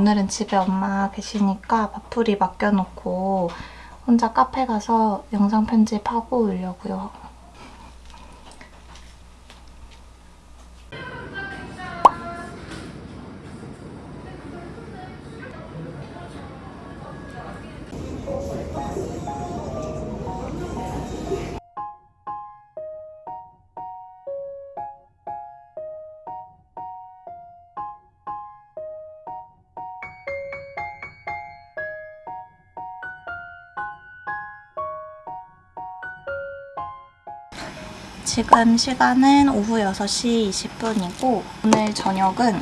오늘은 집에 엄마 계시니까 밥풀이 맡겨놓고 혼자 카페 가서 영상 편집하고 오려고요. 지금 시간은 오후 6시 20분이고 오늘 저녁은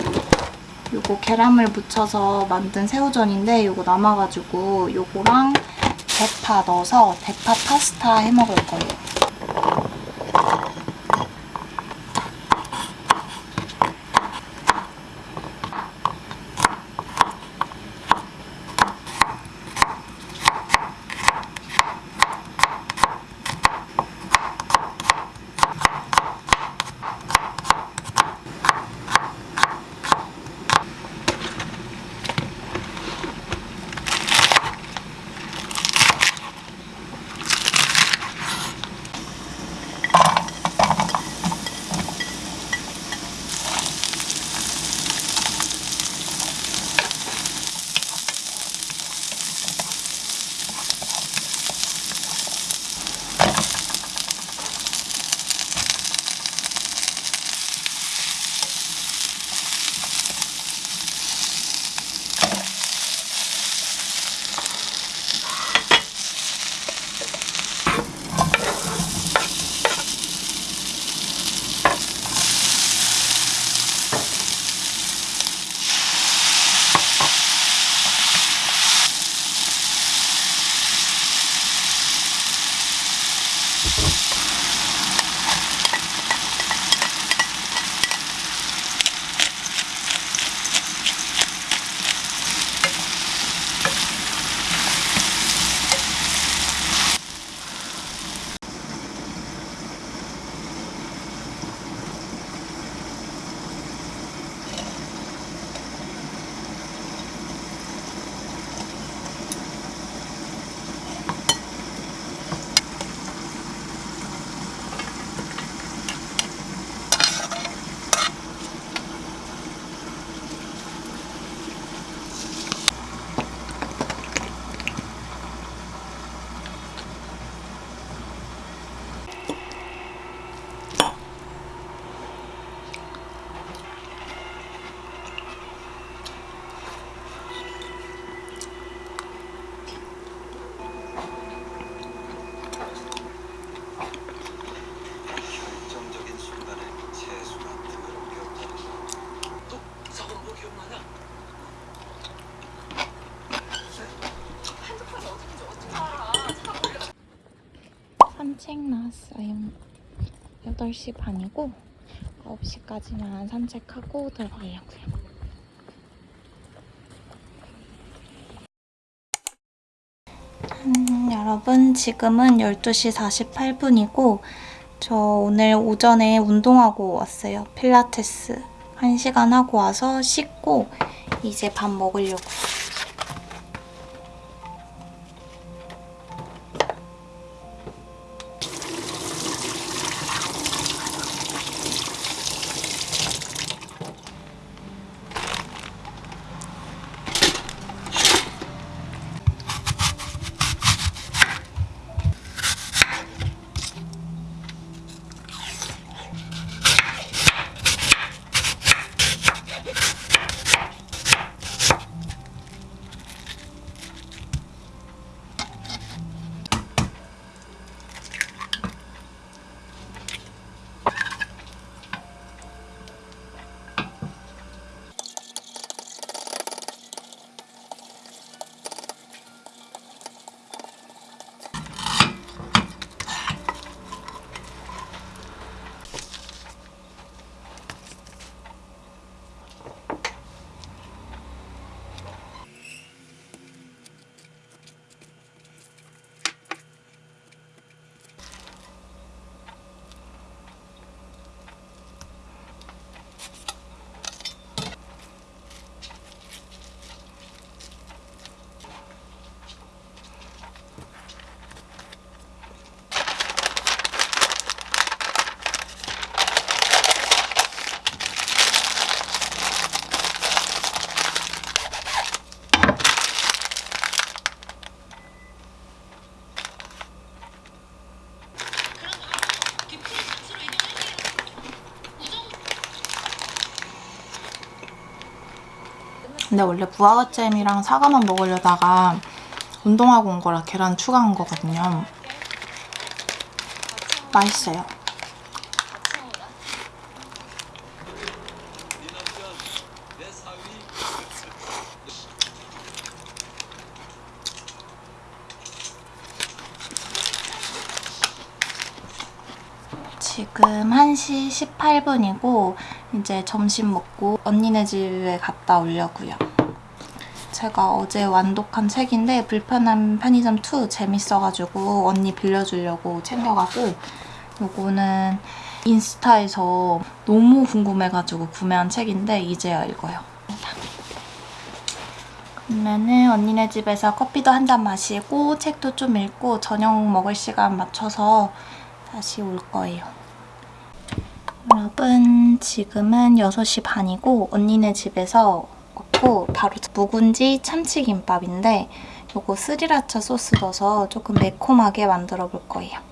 요거 계란물 묻혀서 만든 새우전인데 요거 남아가지고 요거랑 대파 넣어서 대파 파스타 해먹을 거예요. 8시 반이고 9시까지만 산책하고 들어가려고요. 음, 여러분 지금은 12시 48분이고 저 오늘 오전에 운동하고 왔어요. 필라테스 1시간 하고 와서 씻고 이제 밥 먹으려고. 근데 원래 무화과잼이랑 사과만 먹으려다가 운동하고 온 거라 계란 추가한 거거든요. 맛있어요. 지금 1시 18분이고 이제 점심 먹고 언니네 집에 갔다 오려고요. 제가 어제 완독한 책인데 불편한 편의점 2 재밌어가지고 언니 빌려주려고 챙겨가고 요거는 인스타에서 너무 궁금해가지고 구매한 책인데 이제야 읽어요. 그러면은 언니네 집에서 커피도 한 잔 마시고 책도 좀 읽고 저녁 먹을 시간 맞춰서 다시 올 거예요. 여러분 지금은 6시 반이고 언니네 집에서 왔고 바로 묵은지 참치김밥인데 요거 스리라차 소스 넣어서 조금 매콤하게 만들어 볼 거예요.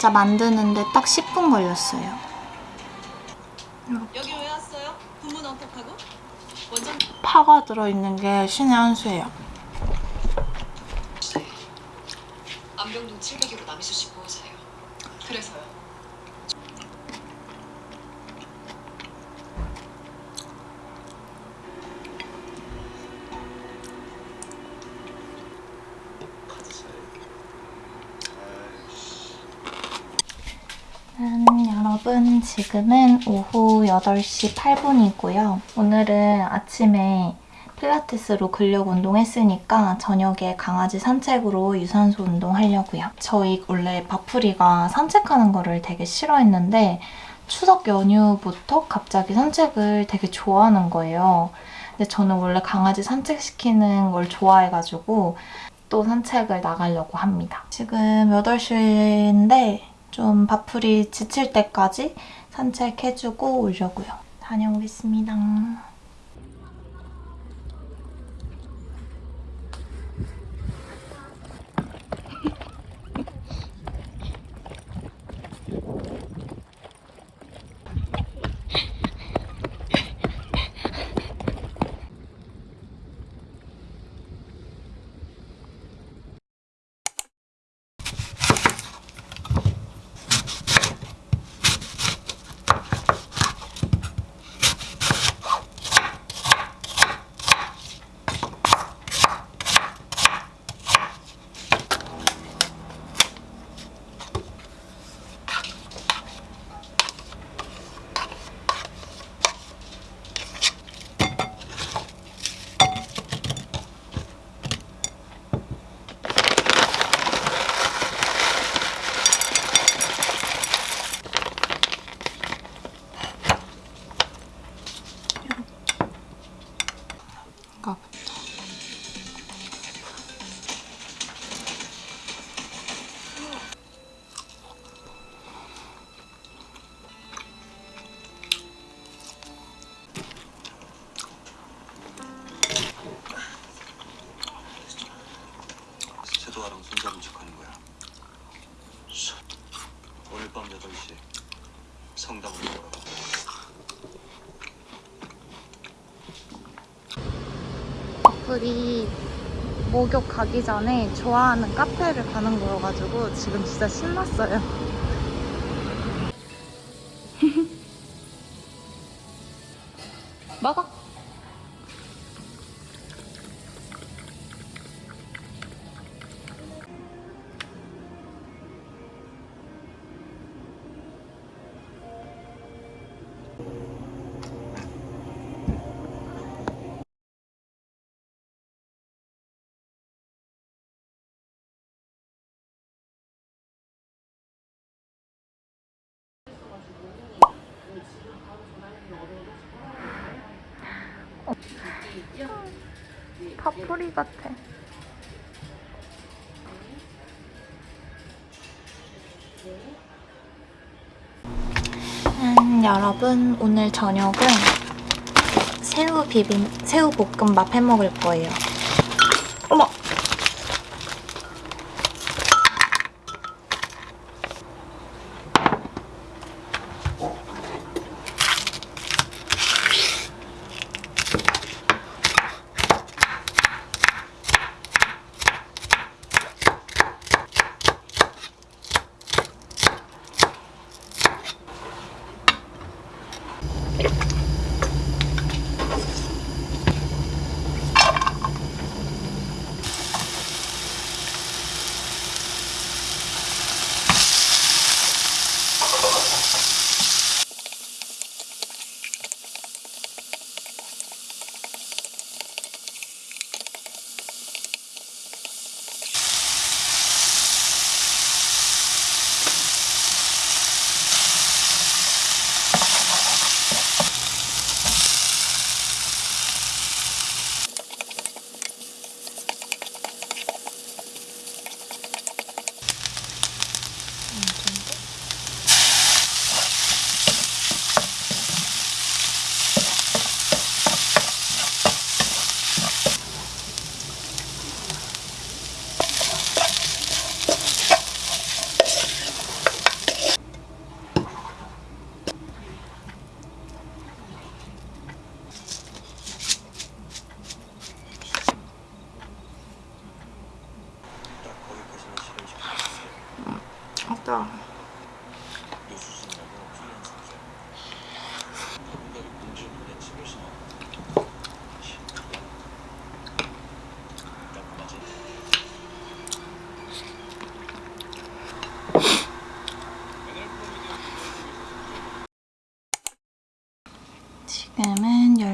진짜 만드는데 딱 10분 걸렸어요. 여기 왜 왔어요? 부문 언택하고? 원장 파가 들어있는 게 신의 한 수예요. 안병동 700km 남이수 씨 보호자예요. 그래서요. 음, 여러분 지금은 오후 8시 8분이고요. 오늘은 아침에 필라테스로 근력 운동했으니까 저녁에 강아지 산책으로 유산소 운동하려고요. 저희 원래 바풀이가 산책하는 거를 되게 싫어했는데 추석 연휴부터 갑자기 산책을 되게 좋아하는 거예요. 근데 저는 원래 강아지 산책시키는 걸 좋아해가지고 또 산책을 나가려고 합니다. 지금 8시인데 좀 바풀이 지칠 때까지 산책해주고 오려고요. 다녀오겠습니다. 척하는 거야. 오늘 밤 8시 성당으로 돌아가. 커플이 목욕 가기 전에 좋아하는 카페를 가는 거여가지고 지금 진짜 신났어요. 파프리 같아. 음, 여러분 오늘 저녁은 새우 비빔 새우 볶음밥 해 먹을 거예요. 어머.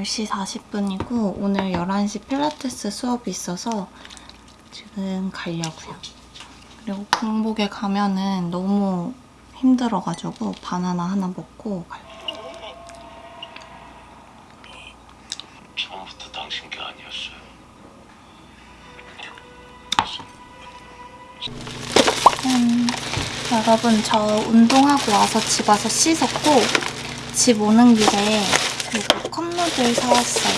10시 40분이고 오늘 11시 필라테스 수업이 있어서 지금 가려고요. 그리고 공복에 가면은 너무 힘들어가지고 바나나 하나 먹고 갈게요. 처음부터 당신 게 아니었어요. 음, 여러분 저 운동하고 와서 집 와서 씻었고 집 오는 길에 이거 컵누들 사왔어요.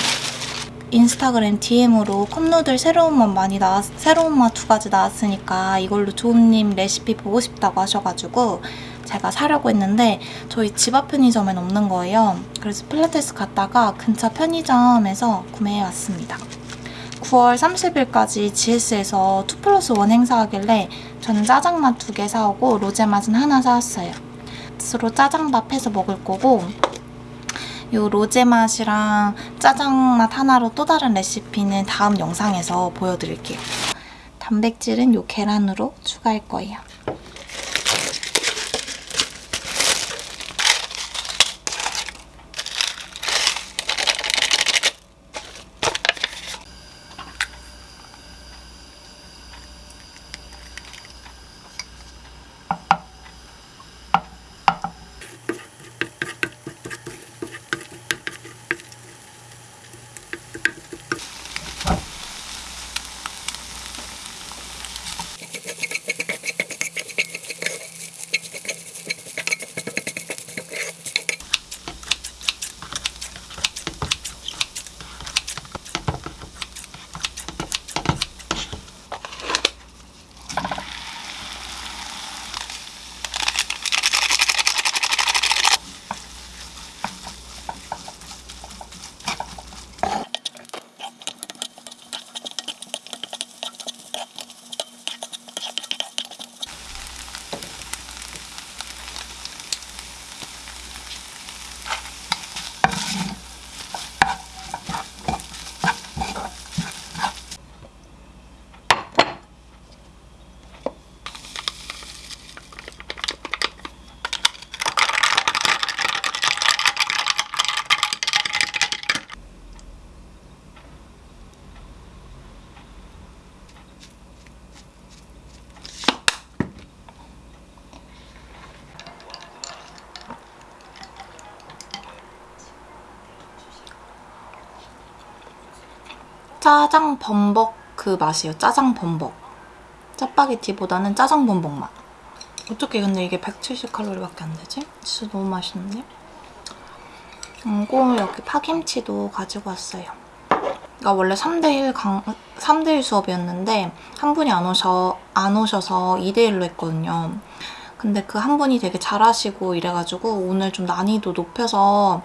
인스타그램 DM으로 컵누들 새로운 맛 많이 나왔, 새로운 맛 두 가지 나왔으니까 이걸로 조은님 레시피 보고 싶다고 하셔가지고 제가 사려고 했는데 저희 집 앞 편의점엔 없는 거예요. 그래서 필라테스 갔다가 근처 편의점에서 구매해왔습니다. 9월 30일까지 GS에서 2 플러스 1 행사하길래 저는 짜장맛 두 개 사오고 로제 맛은 하나 사왔어요. 스스로 짜장밥 해서 먹을 거고 요 로제 맛이랑 짜장 맛 하나로 또 다른 레시피는 다음 영상에서 보여드릴게요. 단백질은 요 계란으로 추가할 거예요. 짜장 범벅 그 맛이에요. 짜장 범벅. 짜파게티보다는 짜장 범벅 맛. 어떻게 근데 이게 170칼로리밖에 안 되지? 진짜 너무 맛있는데? 그리고 여기 파김치도 가지고 왔어요. 그러니까 원래 3대1 강, 3대1 수업이었는데 한 분이 안 오셔 안 오셔서 2대1로 했거든요. 근데 그 한 분이 되게 잘하시고 이래가지고 오늘 좀 난이도 높여서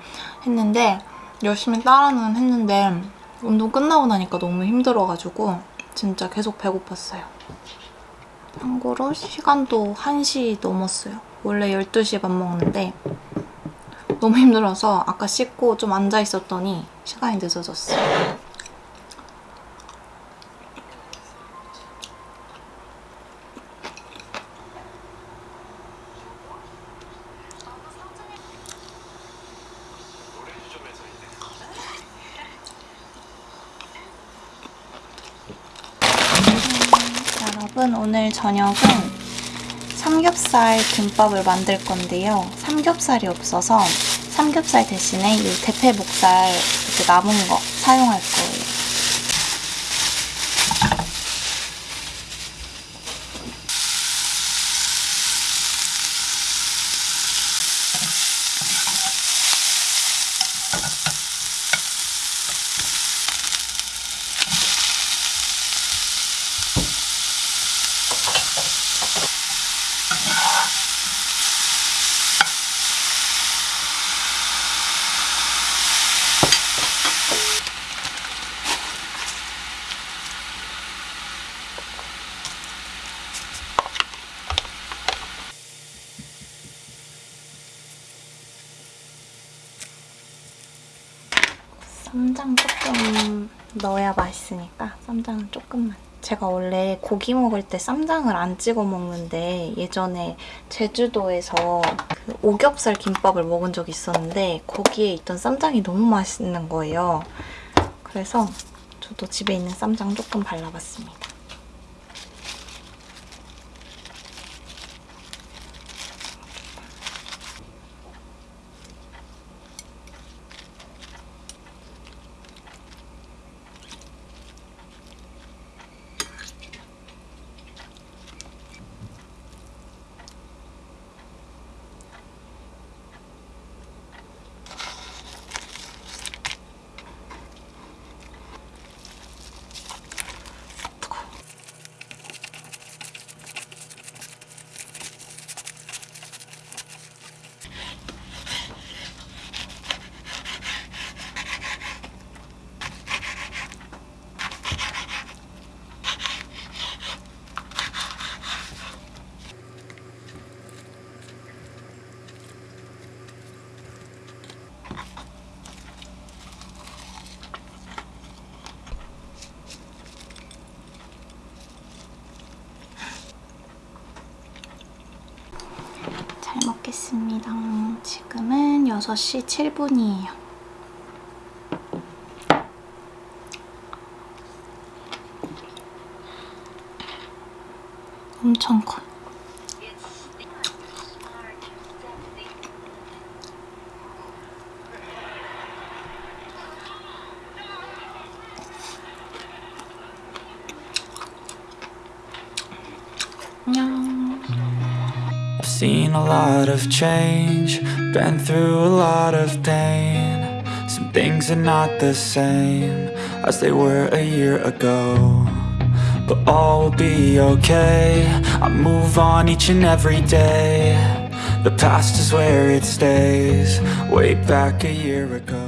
했는데 열심히 따라는 했는데 운동 끝나고 나니까 너무 힘들어가지고 진짜 계속 배고팠어요. 참고로 시간도 1시 넘었어요. 원래 12시에 밥 먹는데 너무 힘들어서 아까 씻고 좀 앉아 있었더니 시간이 늦어졌어요. 여러분 오늘 저녁은 삼겹살 김밥을 만들 건데요. 삼겹살이 없어서 삼겹살 대신에 이 대패 목살 이렇게 남은 거 사용할 거예요. 쌈장 조금 넣어야 맛있으니까 쌈장은 조금만. 제가 원래 고기 먹을 때 쌈장을 안 찍어 먹는데 예전에 제주도에서 그 오겹살 김밥을 먹은 적이 있었는데 거기에 있던 쌈장이 너무 맛있는 거예요. 그래서 저도 집에 있는 쌈장 조금 발라봤습니다. 잘 먹겠습니다. 지금은 6시 7분이에요. 엄청 커. 안 lot of change, been through a lot of pain. Some things are not the same as they were a year ago. But all will be okay. I move on each and every day. The past is where it stays, way back a year ago.